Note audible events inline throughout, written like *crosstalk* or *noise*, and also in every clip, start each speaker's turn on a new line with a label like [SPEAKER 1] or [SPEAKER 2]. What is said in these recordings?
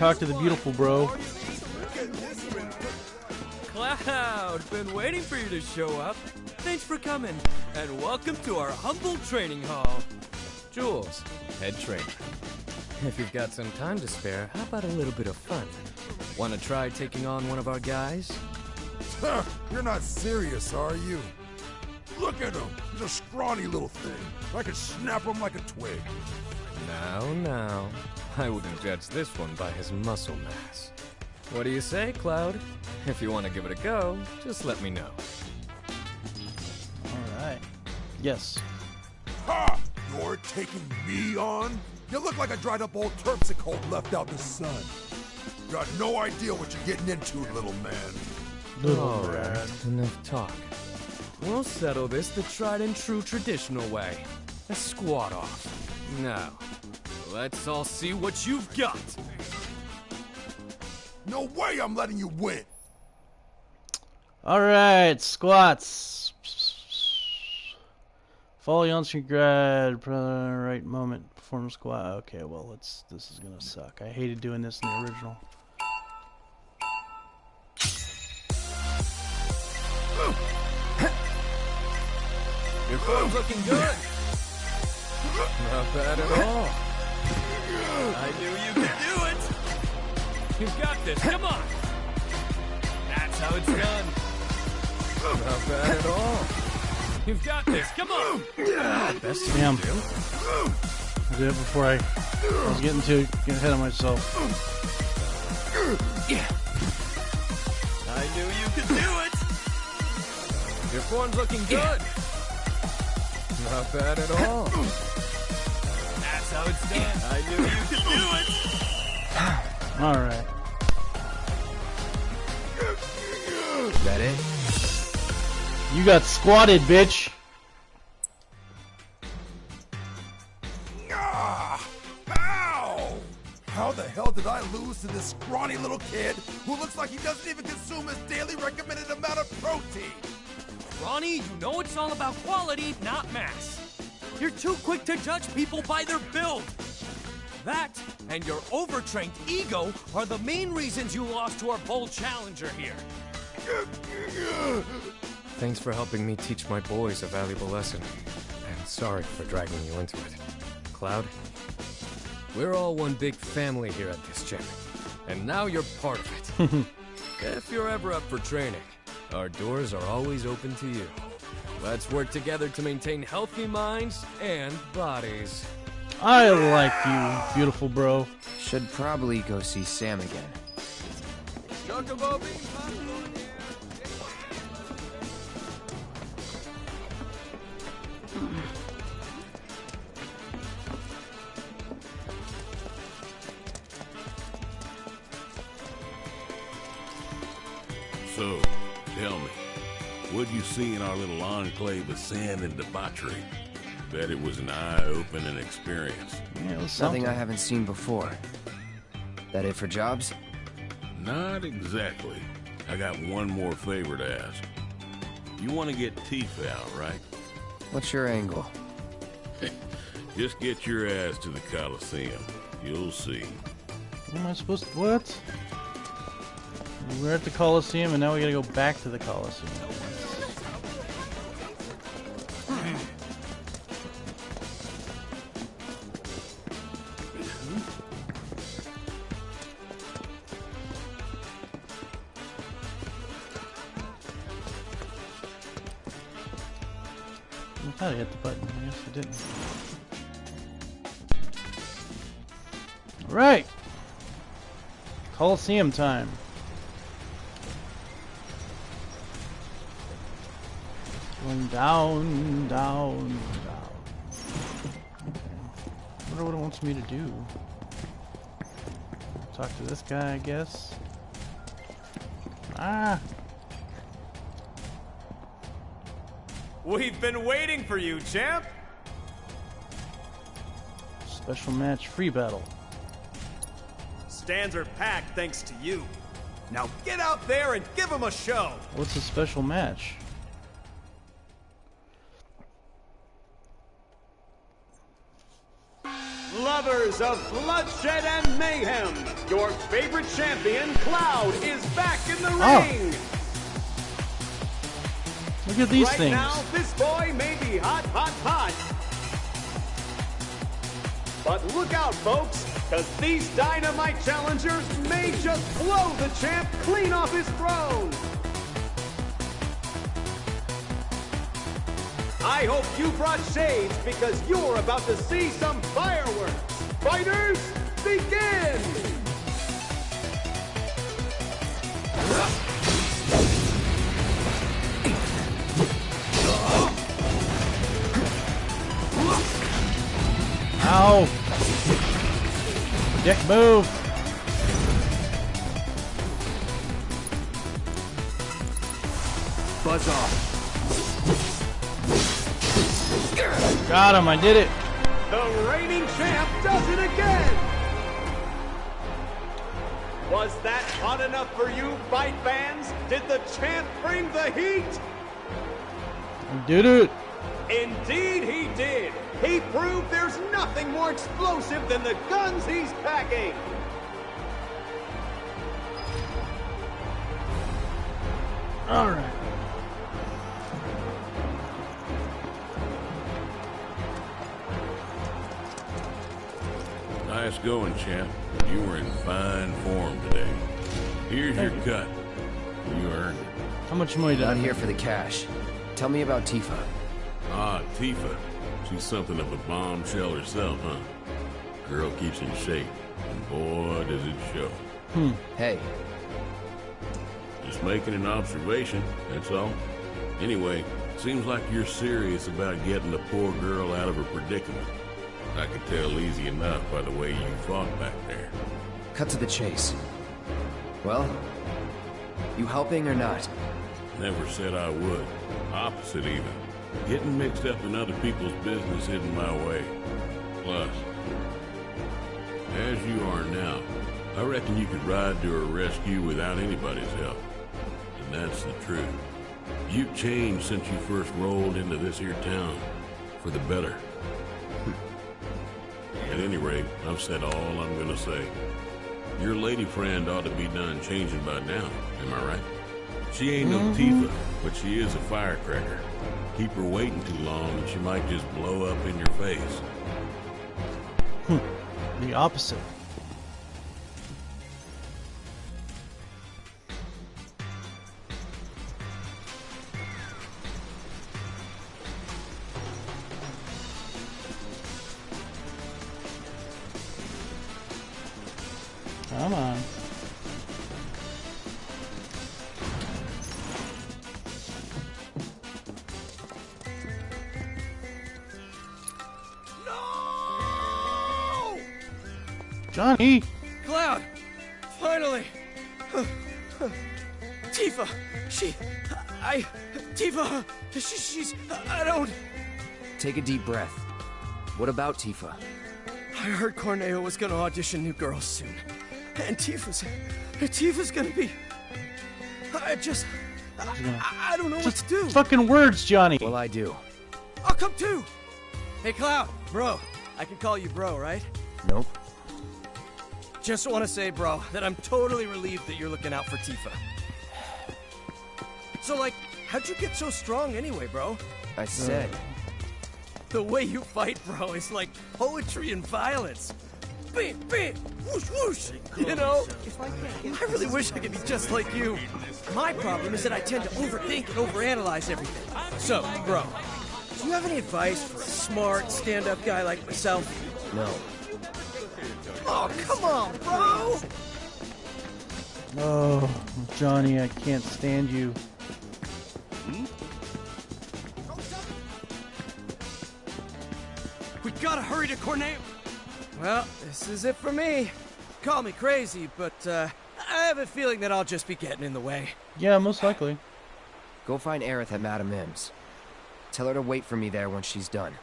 [SPEAKER 1] means I gotta talk to the beautiful bro.
[SPEAKER 2] Cloud, been waiting for you to show up. Thanks for coming, and welcome to our humble training hall. Jules, head trainer. If you've got some time to spare, how about a little bit of fun? Want to try taking on one of our guys?
[SPEAKER 3] You're not serious, are you? Look at him. He's a scrawny little thing. I could snap him like a twig.
[SPEAKER 2] Now, now. I wouldn't judge this one by his muscle mass. What do you say, Cloud? If you want to give it a go, just let me know.
[SPEAKER 1] Alright. Yes.
[SPEAKER 3] Ha! You're taking me on? You look like a dried up old terpsichore left out in the sun. Got no idea what you're getting into, little man.
[SPEAKER 1] Little
[SPEAKER 2] All
[SPEAKER 1] man.
[SPEAKER 2] right, enough talk. We'll settle this the tried and true traditional way. A squat off. Now, let's all see what you've got.
[SPEAKER 3] No way I'm letting you win.
[SPEAKER 1] Alright, squats. Follow on screen grad, right moment, perform squat. Okay, well, let's. This is gonna suck. I hated doing this in the original.
[SPEAKER 2] Your form's looking good. *laughs* Not bad at all. I knew you could do it. You've got this. Come on. That's how it's done. Not bad at all. You've got this. Come on. Best you
[SPEAKER 1] Damn.
[SPEAKER 2] do.
[SPEAKER 1] I did it before I, I was getting to get ahead of myself.
[SPEAKER 2] I knew you could do it. Your form's looking good. Not bad at all. That's how it's done. *laughs* I knew you could do it. *sighs*
[SPEAKER 1] Alright.
[SPEAKER 4] That it?
[SPEAKER 1] You got squatted, bitch.
[SPEAKER 3] Ah! Ow! How the hell did I lose to this scrawny little kid who looks like he doesn't even consume his daily recommended amount of protein?
[SPEAKER 2] Ronnie, you know it's all about quality, not mass. You're too quick to judge people by their build. That and your overtrained ego are the main reasons you lost to our bold challenger here. Thanks for helping me teach my boys a valuable lesson. And sorry for dragging you into it. Cloud, we're all one big family here at this gym. And now you're part of it. *laughs* if you're ever up for training, our doors are always open to you. Let's work together to maintain healthy minds and bodies.
[SPEAKER 1] I like you, beautiful bro.
[SPEAKER 4] Should probably go see Sam again.
[SPEAKER 5] So, tell me, what'd you see in our little enclave of sin and debauchery? Bet it was an eye-opening experience.
[SPEAKER 1] Yeah, it was
[SPEAKER 4] Nothing
[SPEAKER 1] something.
[SPEAKER 4] I haven't seen before. That it for jobs?
[SPEAKER 5] Not exactly. I got one more favor to ask. You want to get teeth out, right?
[SPEAKER 4] What's your angle? *laughs*
[SPEAKER 5] Just get your ass to the Coliseum. You'll see.
[SPEAKER 1] What am I supposed to. What? We're at the Coliseum and now we gotta go back to the Coliseum. I thought I hit the button. I guess I didn't. Alright! Coliseum time. Going down, down, down. I wonder what it wants me to do. Talk to this guy, I guess. Ah!
[SPEAKER 6] We've been waiting for you, champ!
[SPEAKER 1] Special match free battle.
[SPEAKER 6] Stands are packed thanks to you. Now get out there and give them a show!
[SPEAKER 1] What's a special match?
[SPEAKER 6] lovers of bloodshed and mayhem, your favorite champion, Cloud, is back in the
[SPEAKER 1] Oh.
[SPEAKER 6] ring.
[SPEAKER 1] At these
[SPEAKER 6] right
[SPEAKER 1] things.
[SPEAKER 6] now, this boy may be hot, hot, hot. But look out, folks, because these dynamite challengers may just blow the champ clean off his throne. I hope you brought shades because you're about to see some fireworks. Fighters, begin!
[SPEAKER 1] Ow! Dick, move!
[SPEAKER 4] Buzz off.
[SPEAKER 1] Got him, I did it!
[SPEAKER 6] The reigning champ does it again! Was that hot enough for you, fight fans? Did the champ bring the heat?
[SPEAKER 1] I did it!
[SPEAKER 6] Indeed he did! He proved there's nothing more explosive than the guns he's packing!
[SPEAKER 1] Alright.
[SPEAKER 5] Nice going, champ. You were in fine form today. Here's your cut. You earned it.
[SPEAKER 1] How much money did I
[SPEAKER 4] Not here for the cash. Tell me about Tifa.
[SPEAKER 5] Ah, Tifa. She's something of a bombshell herself, huh? Girl keeps in shape, and boy, does it show. Hmm.
[SPEAKER 4] Hey,
[SPEAKER 5] Just making an observation, that's all. Anyway, seems like you're serious about getting the poor girl out of her predicament. I could tell easy enough by the way you fought back there.
[SPEAKER 4] cut to the chase. Well, you helping or not?
[SPEAKER 5] Never said I would. Opposite, even. Getting mixed up in other people's business isn't my way. Plus, as you are now, I reckon you could ride to her rescue without anybody's help. And that's the truth. You've changed since you first rolled into this here town. For the better. *laughs* At any rate, I've said all I'm gonna say. Your lady friend ought to be done changing by now, am I right? She ain't no mm-hmm. Tifa, but she is a firecracker. Keep her waiting too long and she might just blow up in your face. Hmm.
[SPEAKER 1] The opposite. Come on. Johnny!
[SPEAKER 7] Cloud! Finally! Tifa! She. I. Tifa! She, she's. I don't.
[SPEAKER 4] Take a deep breath. What about Tifa?
[SPEAKER 7] I heard Corneo was gonna audition new girls soon. And Tifa's. Tifa's gonna be. I just. I, I don't know what to do.
[SPEAKER 1] Fucking words, Johnny!
[SPEAKER 4] Well, I do.
[SPEAKER 7] I'll come too! Hey, Cloud! Bro, I can call you bro, right?
[SPEAKER 4] Nope.
[SPEAKER 7] Just want to say, bro, that I'm totally relieved that you're looking out for Tifa. So, like, how'd you get so strong anyway, bro?
[SPEAKER 4] I said.
[SPEAKER 7] The way you fight, bro, is like poetry and violence. Bam, bam, whoosh, whoosh. You know? I really wish I could be just like you. My problem is that I tend to overthink and overanalyze everything. So, bro, do you have any advice for a smart, stand-up guy like myself?
[SPEAKER 4] No.
[SPEAKER 7] Oh, come on, bro!
[SPEAKER 1] Oh, Johnny, I can't stand you.
[SPEAKER 7] We gotta hurry to Corneo. Well, this is it for me. Call me crazy, but uh, I have a feeling that I'll just be getting in the way.
[SPEAKER 1] Yeah, most likely.
[SPEAKER 4] Go find Aerith at Madame M's. Tell her to wait for me there once she's done.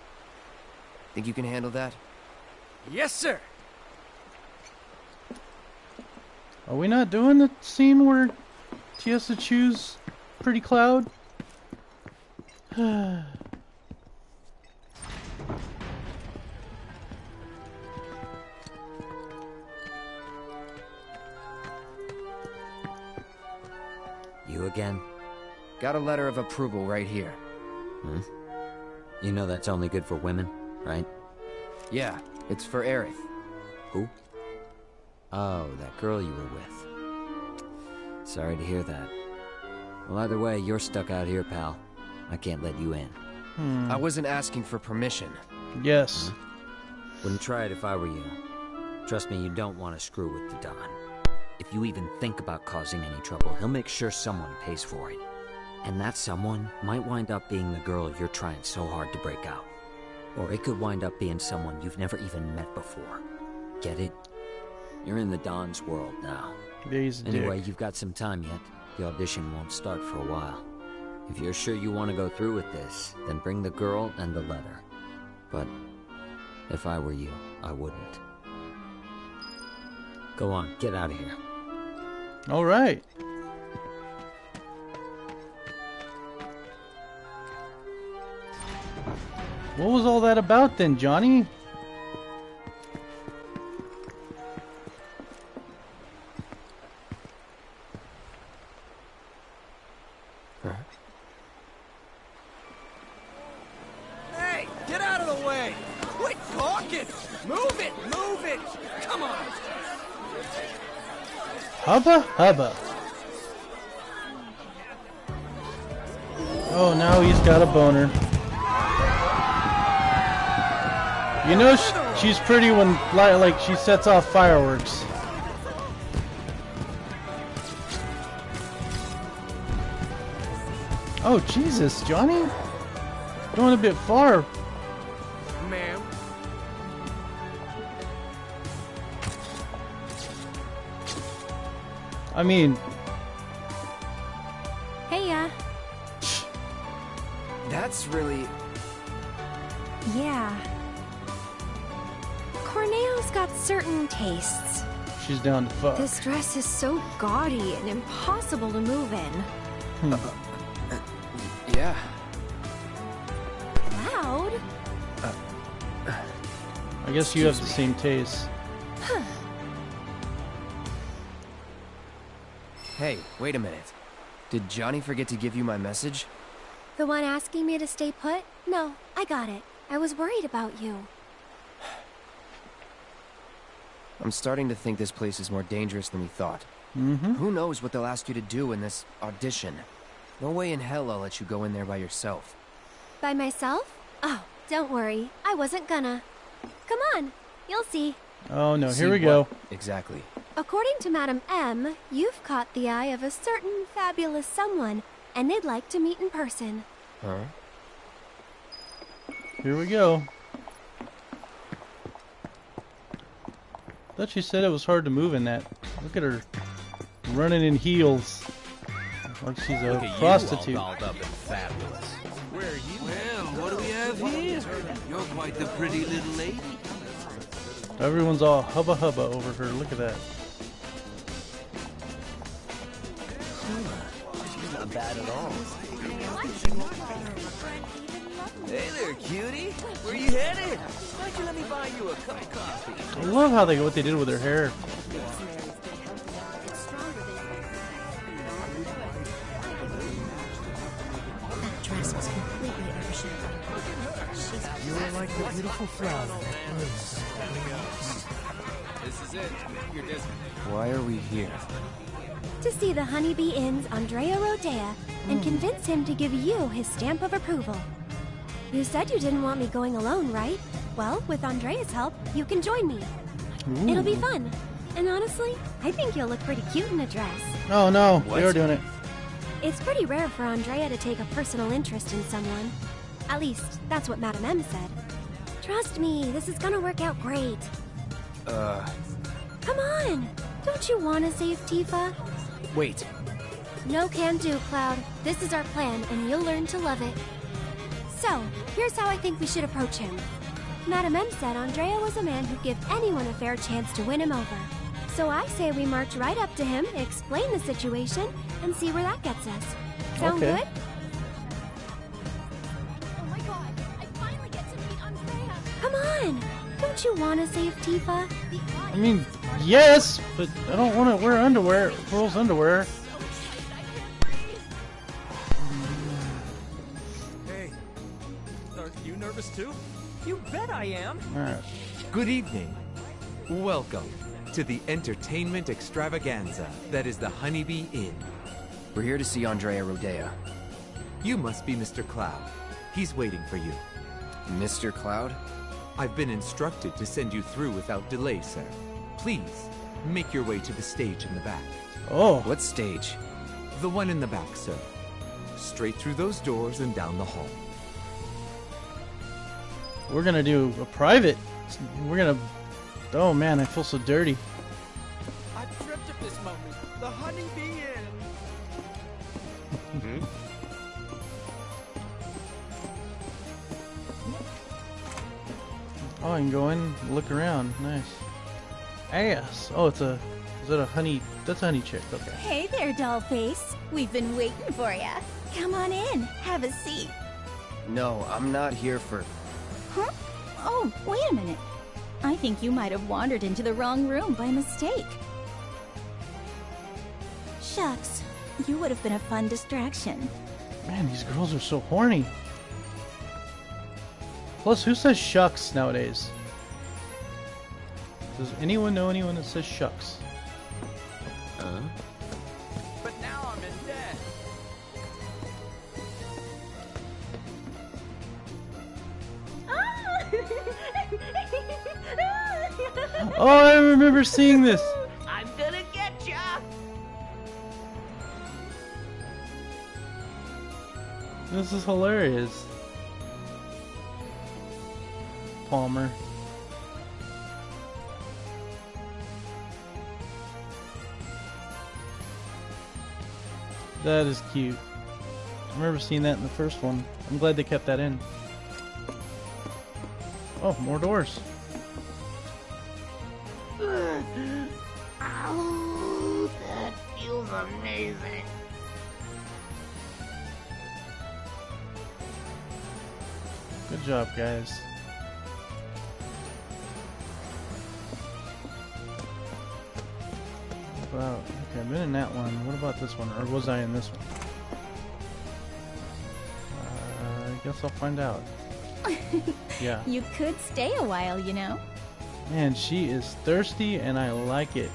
[SPEAKER 4] Think you can handle that?
[SPEAKER 7] Yes, sir.
[SPEAKER 1] Are we not doing the scene where she has to choose Pretty Cloud? *sighs*
[SPEAKER 8] You again?
[SPEAKER 4] Got a letter of approval right here.
[SPEAKER 8] Hmm? You know that's only good for women, right?
[SPEAKER 4] Yeah, it's for Aerith.
[SPEAKER 8] Who? Oh, that girl you were with. Sorry to hear that. Well, either way, you're stuck out here, pal. I can't let you in.
[SPEAKER 1] Hmm.
[SPEAKER 4] I wasn't asking for permission.
[SPEAKER 1] Yes.
[SPEAKER 8] Wouldn't try it if I were you. Trust me, you don't want to screw with the Don. If you even think about causing any trouble, he'll make sure someone pays for it. And that someone might wind up being the girl you're trying so hard to break out. Or it could wind up being someone you've never even met before. Get it? You're in the Don's world now.
[SPEAKER 1] A
[SPEAKER 8] Anyway,
[SPEAKER 1] dick.
[SPEAKER 8] you've got some time yet. The audition won't start for a while. If you're sure you want to go through with this, then bring the girl and the letter. But if I were you, I wouldn't. Go on, get out of here.
[SPEAKER 1] All right. What was all that about then, Johnny? Hubba. Oh, now he's got a boner. You know she's pretty when like she sets off fireworks. Oh Jesus, Johnny, going a bit far.
[SPEAKER 9] Ma'am.
[SPEAKER 1] I mean,
[SPEAKER 10] Hey, uh,
[SPEAKER 4] That's really...
[SPEAKER 10] yeah. Corneo's got certain tastes.
[SPEAKER 1] she's down to fuck.
[SPEAKER 10] This dress is so gaudy and impossible to move in.
[SPEAKER 4] Uh, Yeah.
[SPEAKER 10] Loud?
[SPEAKER 1] I guess you have the same taste.
[SPEAKER 4] Hey, wait a minute. Did Johnny forget to give you my message?
[SPEAKER 10] The one asking me to stay put? No, I got it. I was worried about you. *sighs*
[SPEAKER 4] I'm starting to think this place is more dangerous than we thought.
[SPEAKER 1] Mm-hmm.
[SPEAKER 4] Who knows what they'll ask you to do in this audition? No way in hell I'll let you go in there by yourself.
[SPEAKER 10] By myself? Oh, don't worry. I wasn't gonna. Come on, you'll see.
[SPEAKER 1] Oh no,
[SPEAKER 4] See
[SPEAKER 1] here we go.
[SPEAKER 4] Exactly.
[SPEAKER 10] According to Madam M, you've caught the eye of a certain fabulous someone, and they'd like to meet in person.
[SPEAKER 4] Huh?
[SPEAKER 1] Here we go. Thought she said it was hard to move in that. Look at her running in heels. Like she's a
[SPEAKER 9] Look
[SPEAKER 1] prostitute.
[SPEAKER 9] You all up and fabulous. Where are you?
[SPEAKER 11] Well, what do we have here? You're quite the pretty little lady.
[SPEAKER 1] Everyone's all hubba hubba over her. Look at that.
[SPEAKER 11] Not bad at all. Hey there, cutie. Where you headed? Why don't you let me buy you a cup of coffee?
[SPEAKER 1] I love how they what they did with her hair.
[SPEAKER 10] That dress was completely overshadowed.
[SPEAKER 11] You're like the beautiful flower.
[SPEAKER 9] This is it. You're
[SPEAKER 4] Why are we here?
[SPEAKER 10] To see the Honeybee Inn's Andrea Rhodea and convince him to give you his stamp of approval. You said you didn't want me going alone, right? Well, with Andrea's help, you can join me. It'll be fun. And honestly, I think you'll look pretty cute in a dress.
[SPEAKER 1] Oh no,
[SPEAKER 4] What?
[SPEAKER 1] they are doing it.
[SPEAKER 10] It's pretty rare for Andrea to take a personal interest in someone. At least, that's what Madame M said. Trust me, this is gonna work out great.
[SPEAKER 4] Uh,
[SPEAKER 10] Come on! Don't you want to save Tifa?
[SPEAKER 4] Wait.
[SPEAKER 10] No can do, Cloud. This is our plan, and you'll learn to love it. So, here's how I think we should approach him. Madame M said Andrea was a man who'd give anyone a fair chance to win him over. So I say we march right up to him, explain the situation, and see where that gets us. Sound
[SPEAKER 1] Okay.
[SPEAKER 10] good? Oh my god, I finally get to meet Andrea! Come on! Don't you want to save Tifa?
[SPEAKER 1] I mean, Yes, but I don't want to wear underwear, girls' underwear.
[SPEAKER 9] Hey, are you nervous too? You bet I am.
[SPEAKER 1] All right.
[SPEAKER 12] Good evening. Welcome to the entertainment extravaganza that is the Honeybee Inn.
[SPEAKER 4] We're here to see Andrea Rhodea.
[SPEAKER 12] You must be Mr. Cloud. He's waiting for you.
[SPEAKER 4] Mr. Cloud?
[SPEAKER 12] I've been instructed to send you through without delay, sir. Please, make your way to the stage in the back.
[SPEAKER 1] Oh.
[SPEAKER 4] What stage?
[SPEAKER 12] The one in the back, sir. Straight through those doors and down the hall.
[SPEAKER 1] We're gonna do a private. We're gonna. Oh man, I feel so dirty.
[SPEAKER 9] I've dreamt of this moment. The honeybee inn. Hmm?
[SPEAKER 1] Oh, I can go in, look around. Nice. Ass. Oh, it's a. Is that a honey? That's a honey chick. Okay.
[SPEAKER 13] Hey there, dollface. We've been waiting for ya. Come on in, have a seat.
[SPEAKER 4] No, I'm not here for.
[SPEAKER 13] Huh? Oh, wait a minute. I think you might have wandered into the wrong room by mistake. Shucks, you would have been a fun distraction.
[SPEAKER 1] Man, these girls are so horny. Plus, who says shucks nowadays? Does anyone know anyone that says shucks?
[SPEAKER 8] Uh?
[SPEAKER 9] But now I'm in debt. *laughs*
[SPEAKER 1] Oh, I remember seeing this.
[SPEAKER 11] I'm gonna get ya!
[SPEAKER 1] This is hilarious. Palmer. That is cute. I remember seeing that in the first one. I'm glad they kept that in. Oh, more doors.
[SPEAKER 11] Ow, that feels amazing.
[SPEAKER 1] Good job, guys. About okay, I've been in that one. What about this one? Or was I in this one? Uh, I guess I'll find out. *laughs* Yeah.
[SPEAKER 13] You could stay a while, you know.
[SPEAKER 1] Man, she is thirsty and I like it.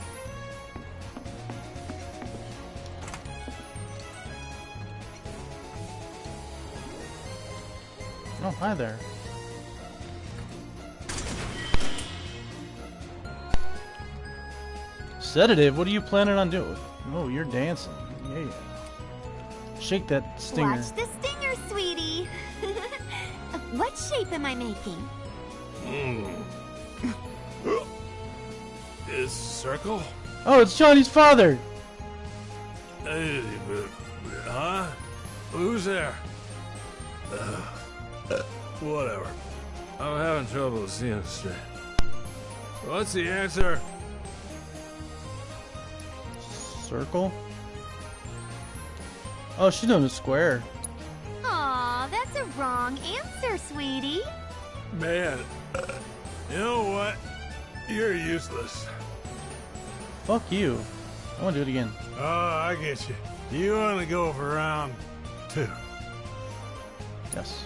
[SPEAKER 1] Oh, hi there. Sedative? What are you planning on doing? Oh, you're dancing. Yeah. Shake that stinger.
[SPEAKER 14] Watch the stinger, sweetie. *laughs* what shape am I making? *gasps*
[SPEAKER 15] Is circle?
[SPEAKER 1] Oh, it's Johnny's father.
[SPEAKER 15] Uh, huh? Who's there? Uh, whatever. I'm having trouble seeing straight. What's the answer?
[SPEAKER 1] Circle? Oh, she's doing a square.
[SPEAKER 14] Aw, that's a wrong answer, sweetie.
[SPEAKER 15] Man, you know what? You're useless.
[SPEAKER 1] Fuck you. I want to do it again.
[SPEAKER 15] Oh, I get you. You want to go for round two.
[SPEAKER 1] Yes.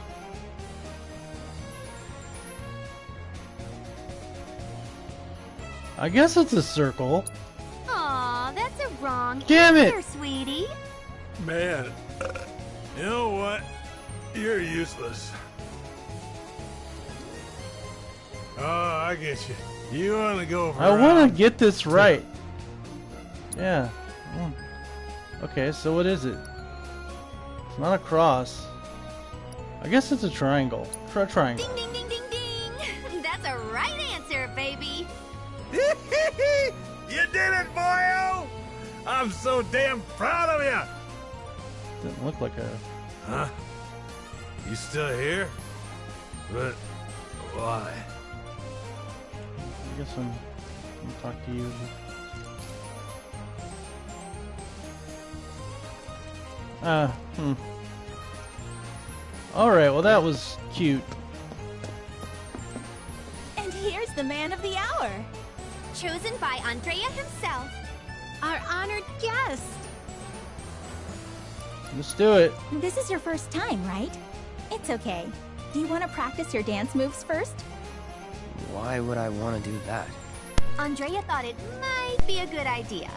[SPEAKER 1] I guess it's a circle.
[SPEAKER 14] Aw, that's wrong
[SPEAKER 1] Damn it!
[SPEAKER 14] answer, sweetie.
[SPEAKER 15] Man, you know what? You're useless. Oh, I get you. You want to go for
[SPEAKER 1] I want to get this right. Yeah. Mm. Okay, so what is it? It's not a cross. I guess it's a triangle. Try a triangle.
[SPEAKER 14] Ding, ding.
[SPEAKER 15] I'm so damn proud of you!
[SPEAKER 1] Didn't look like a.
[SPEAKER 15] Huh? You still here? But why?
[SPEAKER 1] I guess I'm. I'm gonna talk to you. Ah, hmm. Alright, well, that was cute.
[SPEAKER 13] And here's the man of the hour.
[SPEAKER 14] Chosen by Andrea himself.
[SPEAKER 13] Our honored guest.
[SPEAKER 1] Let's do it.
[SPEAKER 13] This is your first time, right? It's okay. Do you want to practice your dance moves first?
[SPEAKER 4] Why would I want to do that?
[SPEAKER 14] Andrea thought it might be a good idea.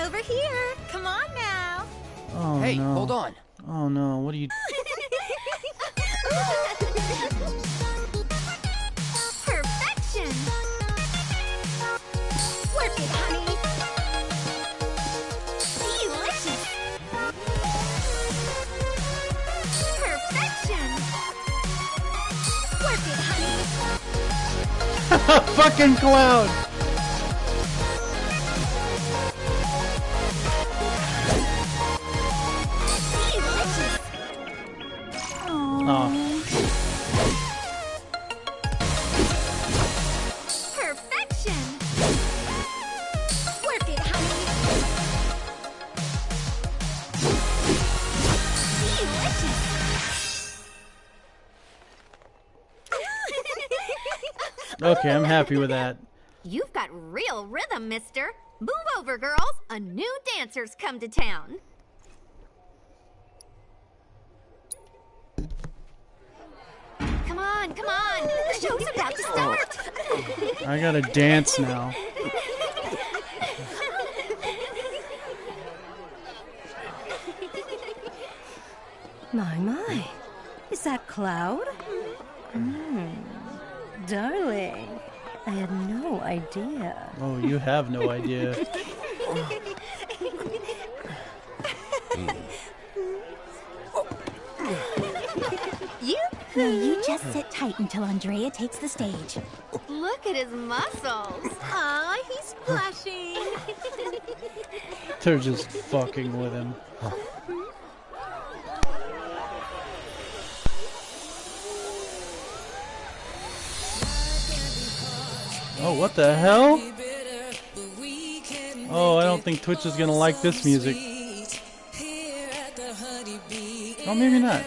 [SPEAKER 13] Over here. Come on now.
[SPEAKER 1] Oh
[SPEAKER 4] hey,
[SPEAKER 1] no.
[SPEAKER 4] hold on.
[SPEAKER 1] Oh no, what are you *laughs* *laughs* Fucking cloud! Happy with that. *laughs*
[SPEAKER 14] You've got real rhythm, mister. Move over, girls. A new dancer's come to town. Come on, come on. The show's about to start.
[SPEAKER 1] I gotta dance now.
[SPEAKER 16] My, my. Is that Cloud? Hmm. Darling, I had no idea.
[SPEAKER 1] Oh, you have no idea. *laughs*
[SPEAKER 13] You? No, you just sit tight until Andrea takes the stage.
[SPEAKER 14] Look at his muscles. Aw, he's blushing.
[SPEAKER 1] They're just fucking with him. *laughs* Oh, what the hell? Oh, I don't think Twitch is gonna like this music. Oh, maybe not.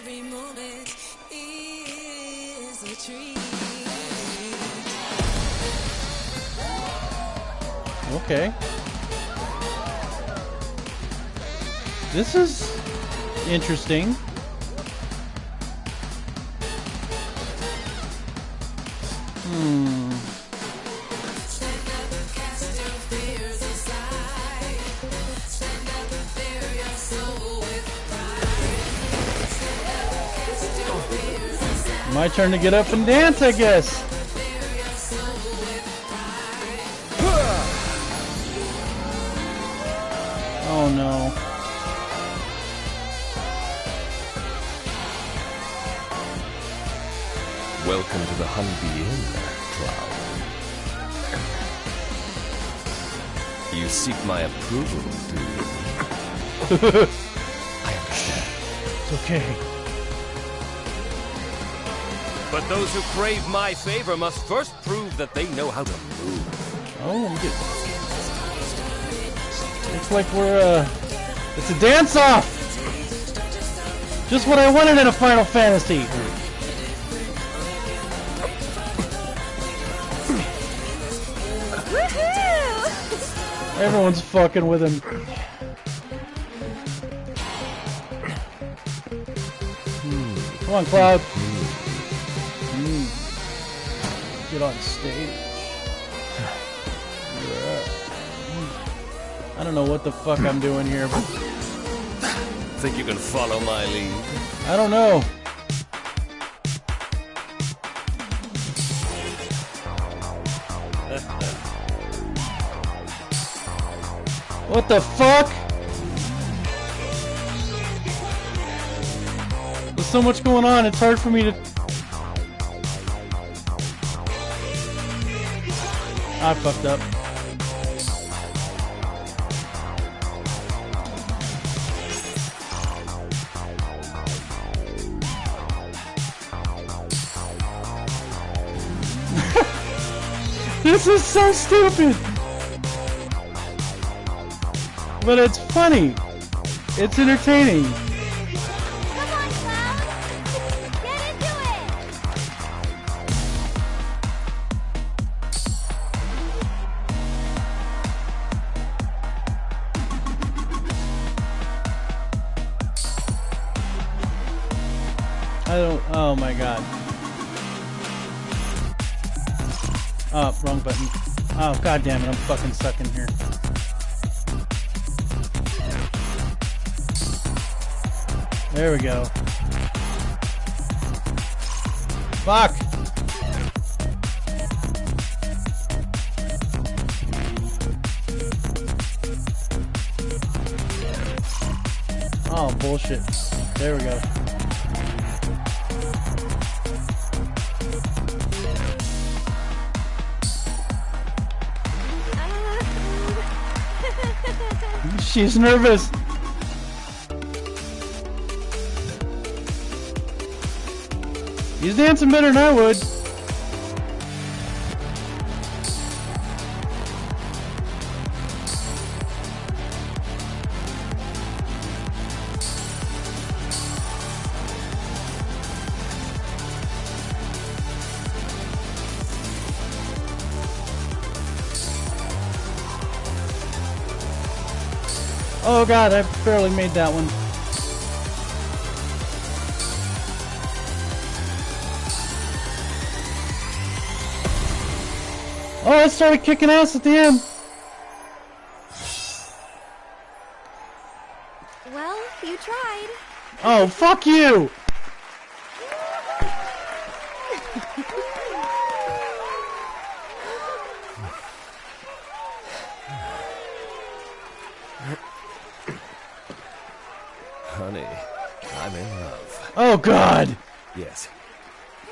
[SPEAKER 1] Okay. This is interesting. Hmm. My turn to get up and dance, I guess. Oh no.
[SPEAKER 2] Welcome to the Honeybee Inn, Cloud. You seek my approval, do you? *laughs* I understand.
[SPEAKER 1] It's okay.
[SPEAKER 2] Those who crave my favor must first prove that they know how to move.
[SPEAKER 1] Oh, look at Looks like we're, uh, it's a dance-off! Just what I wanted in a Final Fantasy! Everyone's fucking with him. Come on, Cloud. Get on stage. Yeah. I don't know what the fuck I'm doing here, but
[SPEAKER 2] Think you can follow my lead?
[SPEAKER 1] I don't know. What the fuck? There's so much going on, it's hard for me to... I fucked up. *laughs* this is so stupid! But it's funny. It's entertaining. God damn it, I'm fucking stuck in here. There we go. Fuck! Oh, bullshit. There we go. She's nervous. He's dancing better than I would. God, I barely made that one. Oh, I started kicking ass at the end.
[SPEAKER 10] Well, you tried.
[SPEAKER 1] Oh, fuck you!
[SPEAKER 2] Honey, I'm in love.
[SPEAKER 1] Oh god!
[SPEAKER 2] Yes.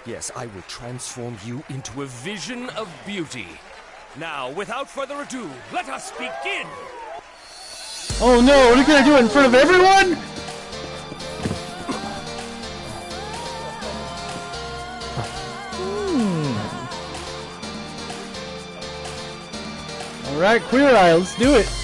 [SPEAKER 2] Yes, I will transform you into a vision of beauty. Now, without further ado, let us begin!
[SPEAKER 1] Oh no, what are you gonna do it in front of everyone? hmm. Alright, Queer Eye, let's do it.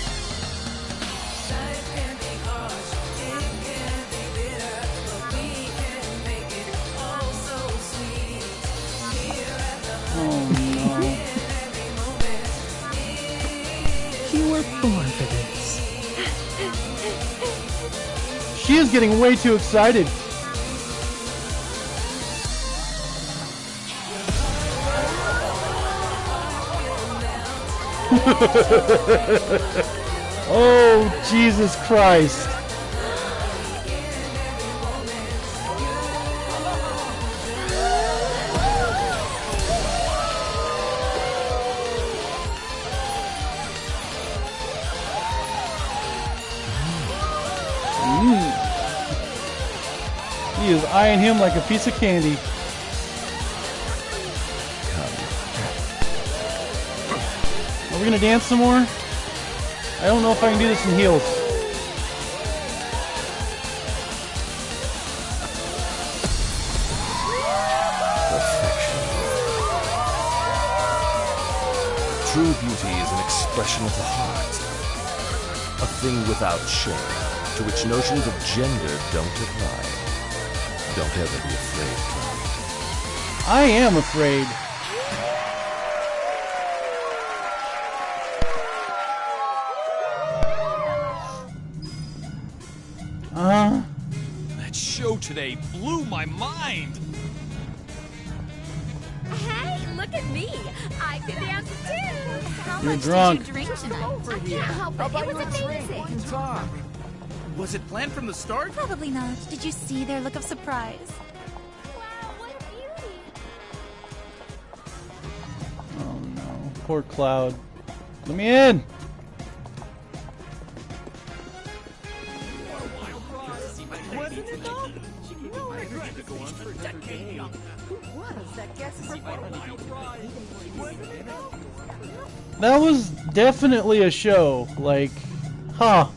[SPEAKER 1] Getting way too excited. *laughs* oh, Jesus Christ. Eyeing him like a piece of candy. Are we gonna dance some more? I don't know if I can do this in heels.
[SPEAKER 2] True beauty is an expression of the heart. A thing without shame, to which notions of gender don't apply. Don't ever be afraid, Cloud.
[SPEAKER 1] I am afraid. Uh,
[SPEAKER 17] That show today blew my mind.
[SPEAKER 14] Hey, look at me. I can dance too. How
[SPEAKER 1] You're
[SPEAKER 14] much
[SPEAKER 1] drunk.
[SPEAKER 14] did you drink tonight? I can't help it. It was amazing.
[SPEAKER 17] talk. Was it planned from the start?
[SPEAKER 14] Probably not. Did you see their look of surprise?
[SPEAKER 1] oh no. Poor Cloud. Let me in!
[SPEAKER 9] Wasn't it though? No regret to go on for a decade. Who was that guest Wasn't it though?
[SPEAKER 1] That was definitely a show. Like, huh.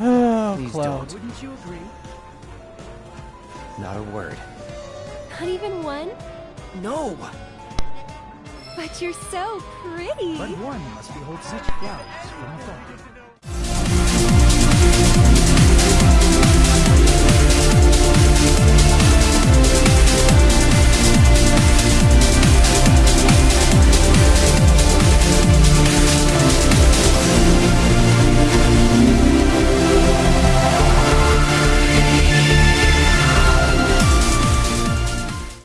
[SPEAKER 1] Oh,
[SPEAKER 9] Please
[SPEAKER 1] Cloud.
[SPEAKER 9] don't. Wouldn't you agree?
[SPEAKER 4] Not a word.
[SPEAKER 10] Not even one?
[SPEAKER 9] No.
[SPEAKER 10] But you're so pretty.
[SPEAKER 9] But one must behold such flowers from afar.